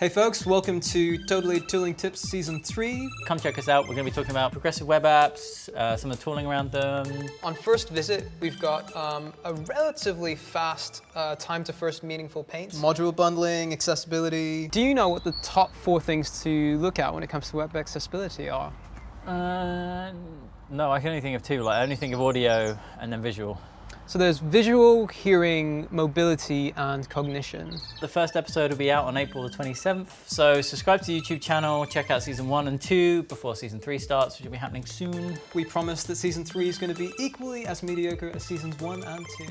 Hey folks, welcome to Totally Tooling Tips Season 3. Come check us out. We're going to be talking about progressive web apps, uh, some of the tooling around them. On first visit, we've got um, a relatively fast uh, time to first meaningful paint. Module bundling, accessibility. Do you know what the top four things to look at when it comes to web accessibility are? Uh, no, I can only think of two. Like, I only think of audio and then visual. So there's visual, hearing, mobility, and cognition. The first episode will be out on April the 27th. So subscribe to the YouTube channel, check out season one and two before season three starts, which will be happening soon. We promise that Season 3 is going to be equally as mediocre as Seasons 1 and 2.